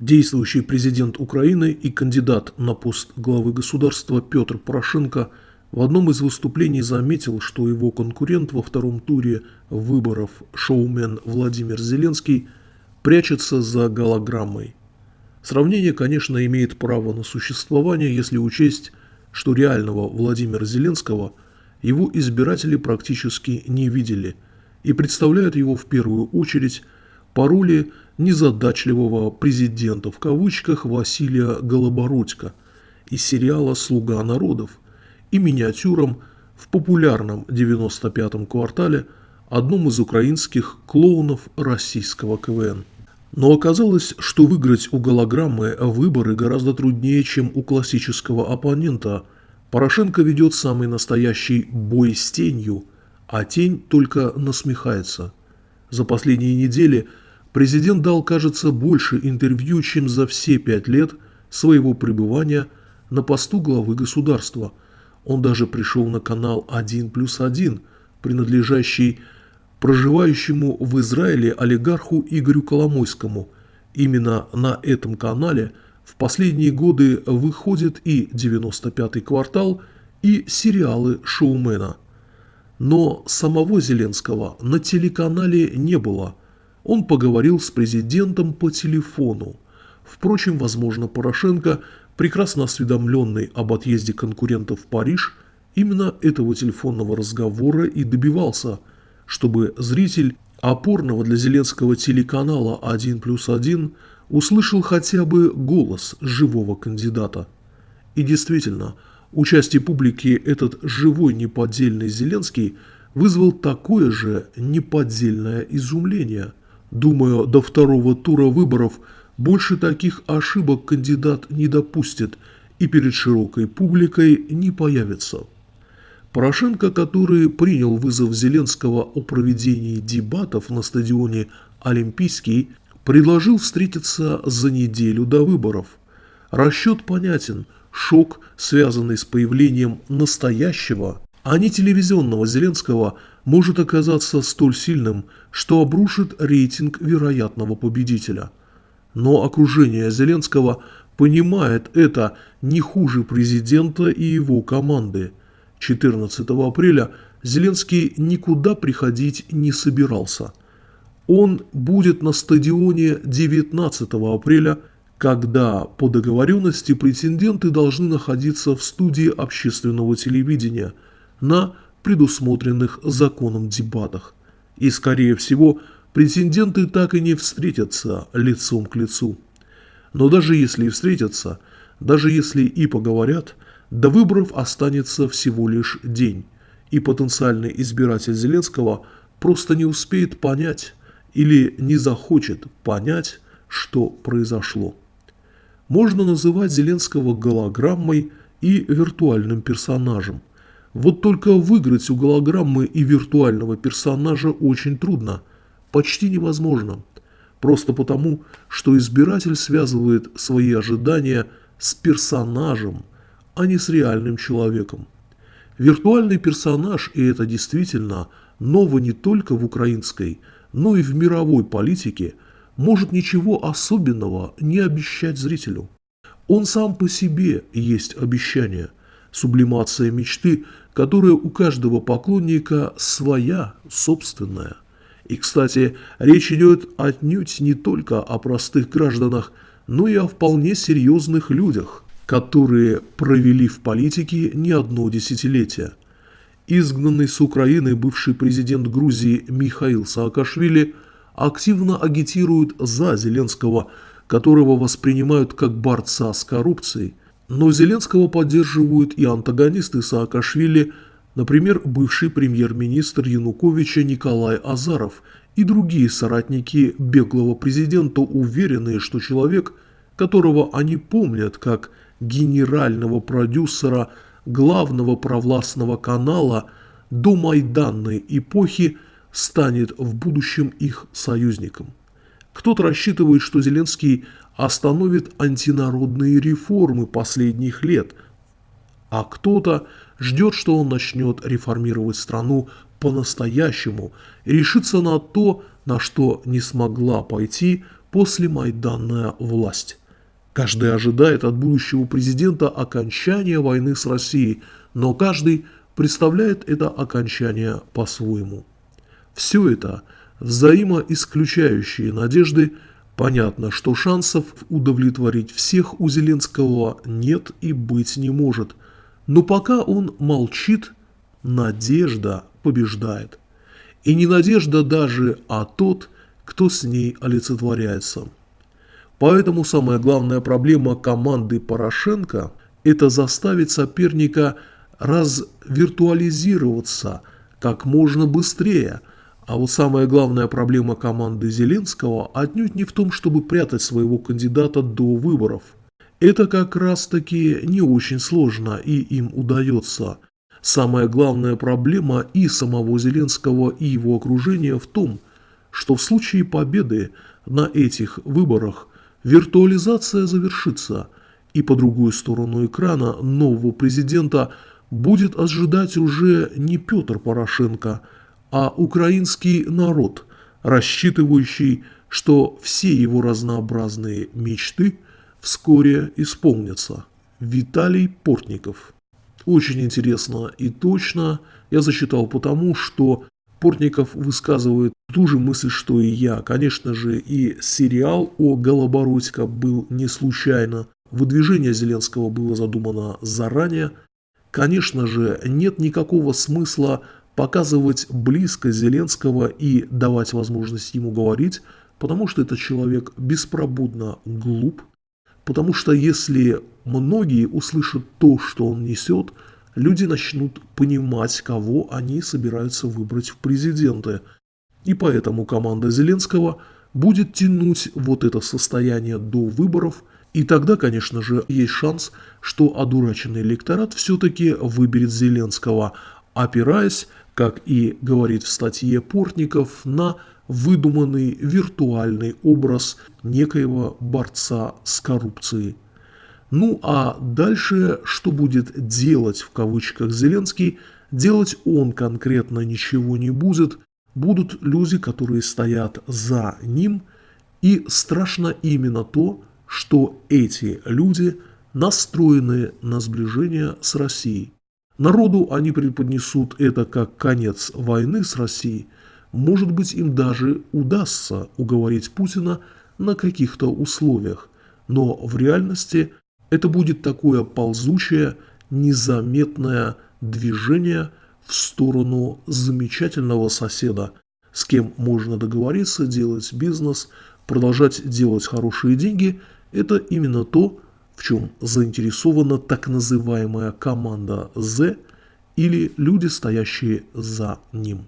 Действующий президент Украины и кандидат на пост главы государства Петр Порошенко в одном из выступлений заметил, что его конкурент во втором туре выборов шоумен Владимир Зеленский прячется за голограммой. Сравнение, конечно, имеет право на существование, если учесть, что реального Владимира Зеленского его избиратели практически не видели и представляют его в первую очередь по роли незадачливого президента в кавычках Василия Голобородько из сериала «Слуга народов» и миниатюрам в популярном 95-м квартале одном из украинских клоунов российского КВН. Но оказалось, что выиграть у голограммы выборы гораздо труднее, чем у классического оппонента. Порошенко ведет самый настоящий бой с тенью, а тень только насмехается. За последние недели – Президент дал, кажется, больше интервью, чем за все пять лет своего пребывания на посту главы государства. Он даже пришел на канал «1 плюс 1», принадлежащий проживающему в Израиле олигарху Игорю Коломойскому. Именно на этом канале в последние годы выходит и «95-й квартал», и сериалы шоумена. Но самого Зеленского на телеканале не было – он поговорил с президентом по телефону. Впрочем, возможно, Порошенко, прекрасно осведомленный об отъезде конкурентов в Париж, именно этого телефонного разговора и добивался, чтобы зритель опорного для Зеленского телеканала «1 плюс 1» услышал хотя бы голос живого кандидата. И действительно, участие публики этот живой неподдельный Зеленский вызвал такое же неподдельное изумление – Думаю, до второго тура выборов больше таких ошибок кандидат не допустит и перед широкой публикой не появится. Порошенко, который принял вызов Зеленского о проведении дебатов на стадионе «Олимпийский», предложил встретиться за неделю до выборов. Расчет понятен – шок, связанный с появлением настоящего, а не телевизионного Зеленского – может оказаться столь сильным, что обрушит рейтинг вероятного победителя. Но окружение Зеленского понимает это не хуже президента и его команды. 14 апреля Зеленский никуда приходить не собирался. Он будет на стадионе 19 апреля, когда по договоренности претенденты должны находиться в студии общественного телевидения на предусмотренных законом дебатах. И, скорее всего, претенденты так и не встретятся лицом к лицу. Но даже если и встретятся, даже если и поговорят, до выборов останется всего лишь день, и потенциальный избиратель Зеленского просто не успеет понять или не захочет понять, что произошло. Можно называть Зеленского голограммой и виртуальным персонажем. Вот только выиграть у голограммы и виртуального персонажа очень трудно, почти невозможно. Просто потому, что избиратель связывает свои ожидания с персонажем, а не с реальным человеком. Виртуальный персонаж, и это действительно ново не только в украинской, но и в мировой политике, может ничего особенного не обещать зрителю. Он сам по себе есть обещание – сублимация мечты, которая у каждого поклонника своя, собственная. И, кстати, речь идет отнюдь не только о простых гражданах, но и о вполне серьезных людях, которые провели в политике не одно десятилетие. Изгнанный с Украины бывший президент Грузии Михаил Саакашвили активно агитирует за Зеленского, которого воспринимают как борца с коррупцией – но Зеленского поддерживают и антагонисты Саакашвили, например, бывший премьер-министр Януковича Николай Азаров и другие соратники беглого президента, уверенные, что человек, которого они помнят как генерального продюсера главного провластного канала до Майданной эпохи, станет в будущем их союзником. Кто-то рассчитывает, что Зеленский остановит антинародные реформы последних лет, а кто-то ждет, что он начнет реформировать страну по-настоящему и решится на то, на что не смогла пойти после Майданная власть. Каждый ожидает от будущего президента окончания войны с Россией, но каждый представляет это окончание по-своему. Все это взаимоисключающие надежды, понятно, что шансов удовлетворить всех у Зеленского нет и быть не может. Но пока он молчит, надежда побеждает. И не надежда даже, а тот, кто с ней олицетворяется. Поэтому самая главная проблема команды Порошенко – это заставить соперника развиртуализироваться как можно быстрее. А вот самая главная проблема команды Зеленского отнюдь не в том, чтобы прятать своего кандидата до выборов. Это как раз таки не очень сложно и им удается. Самая главная проблема и самого Зеленского, и его окружения в том, что в случае победы на этих выборах виртуализация завершится, и по другую сторону экрана нового президента будет ожидать уже не Петр Порошенко, а украинский народ, рассчитывающий, что все его разнообразные мечты вскоре исполнятся. Виталий Портников. Очень интересно и точно я засчитал потому, что Портников высказывает ту же мысль, что и я. Конечно же, и сериал о Голобородько был не случайно. Выдвижение Зеленского было задумано заранее. Конечно же, нет никакого смысла показывать близко Зеленского и давать возможность ему говорить, потому что этот человек беспробудно глуп, потому что если многие услышат то, что он несет – люди начнут понимать, кого они собираются выбрать в президенты. И поэтому команда Зеленского будет тянуть вот это состояние до выборов, и тогда, конечно же, есть шанс, что одураченный электорат все-таки выберет Зеленского, опираясь, как и говорит в статье Портников, на выдуманный виртуальный образ некоего борца с коррупцией. Ну а дальше, что будет делать в кавычках Зеленский, делать он конкретно ничего не будет, будут люди, которые стоят за ним, и страшно именно то, что эти люди настроены на сближение с Россией. Народу они преподнесут это как конец войны с Россией. Может быть им даже удастся уговорить Путина на каких-то условиях, но в реальности – это будет такое ползучее, незаметное движение в сторону замечательного соседа, с кем можно договориться, делать бизнес, продолжать делать хорошие деньги. Это именно то, в чем заинтересована так называемая команда «З» или люди, стоящие за ним.